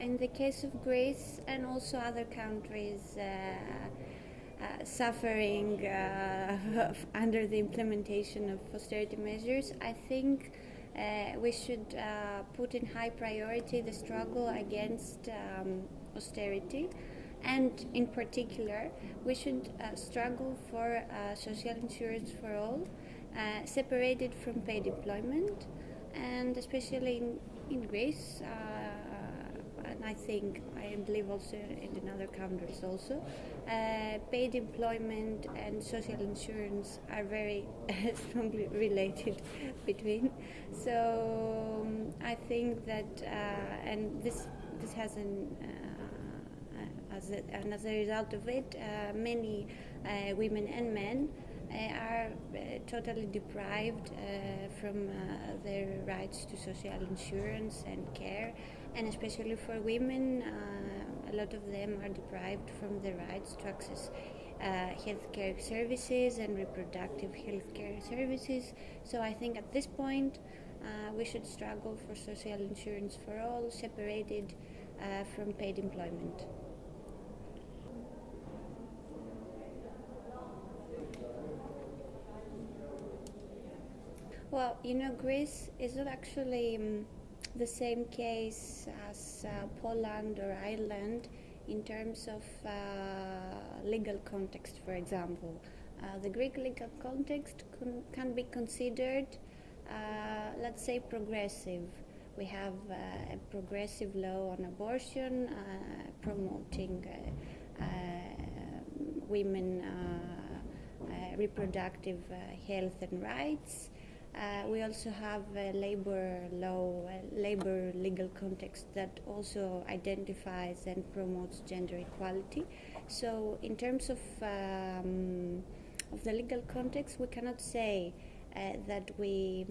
in the case of Greece and also other countries uh, uh, suffering uh, under the implementation of austerity measures, I think uh, we should uh, put in high priority the struggle against um, austerity. And in particular, we should uh, struggle for social insurance for all, separated from paid employment, and especially in, in Greece I think I believe also in other countries also, uh, paid employment and social insurance are very strongly related between. So um, I think that, uh, and this this has an uh, as a, and as a result of it, uh, many uh, women and men uh, are uh, totally deprived uh, from their rights to social insurance and care, and especially for women, a lot of them are deprived from the rights to access uh, healthcare services and reproductive healthcare services. So I think at this point uh, we should struggle for social insurance for all, separated uh, from paid employment. Well, you know, Greece is not actually um, the same case as uh, Poland or Ireland in terms of uh, legal context, for example. Uh, the Greek legal context can, can be considered, uh, let's say, progressive. We have uh, a progressive law on abortion, uh, promoting women reproductive health and rights. Uh, we also have a labor law, a labor legal context that also identifies and promotes gender equality. So, in terms of um, of the legal context, we cannot say uh, that we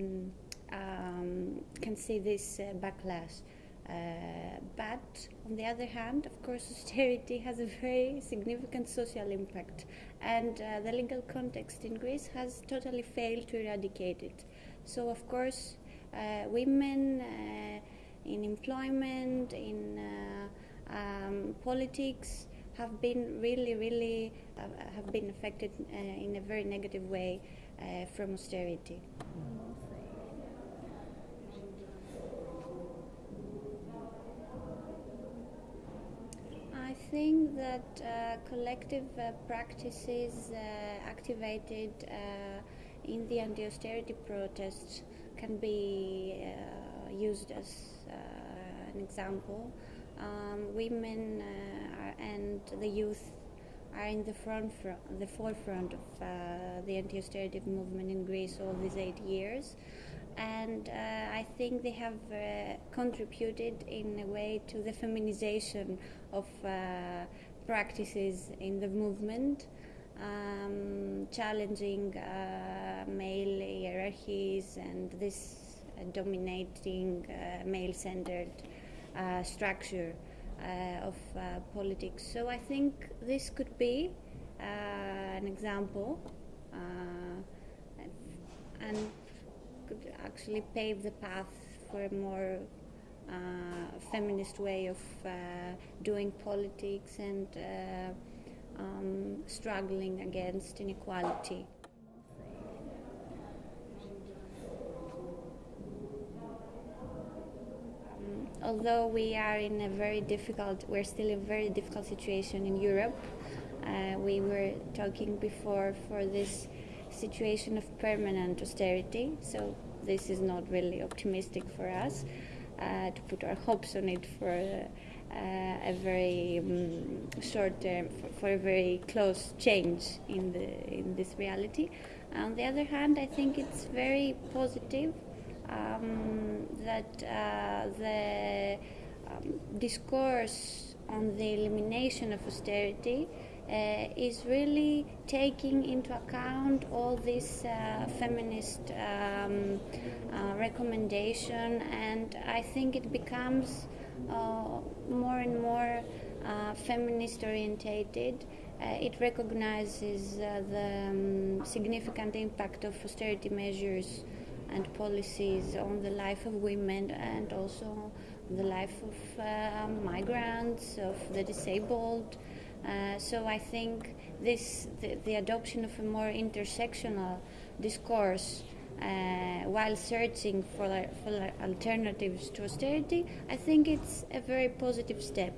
um, can see this uh, backlash. Uh, but on the other hand, of course, austerity has a very significant social impact, and uh, the legal context in Greece has totally failed to eradicate it. So, of course, uh, women uh, in employment, in uh, um, politics, have been really, really uh, have been affected uh, in a very negative way uh, from austerity. I think that collective practices activated in the anti-austerity protests can be uh, used as uh, an example. Um, women uh, and the youth are in the front, the forefront of uh, the anti-austerity movement in Greece all these eight years, and uh, I think they have contributed in a way to the feminization of practices in the movement um, challenging uh, male hierarchies and this uh, dominating uh, male centered uh, structure uh, of uh, politics. So I think this could be an example and could actually pave the path for a more feminist way of doing politics and um, struggling against inequality. Um, although we are in a very difficult, we're still in a very difficult situation in Europe. Uh, we were talking before for this situation of permanent austerity, so this is not really optimistic for us uh, to put our hopes on it for. Uh, a very um, short term for, for, a very close change in the in this reality. On the other hand, I think it's very positive um, that uh, the um, discourse on the elimination of austerity uh, is really taking into account all this uh, feminist um, uh, recommendation, and I think it becomes uh, more and more uh, feminist orientated. Uh, it recognizes the um, significant impact of austerity measures and policies on the life of women and also the life of migrants, of the disabled. Uh, so I think this the, the, adoption of a more intersectional discourse uh, while searching for, for alternatives to austerity, I think it's a very positive step.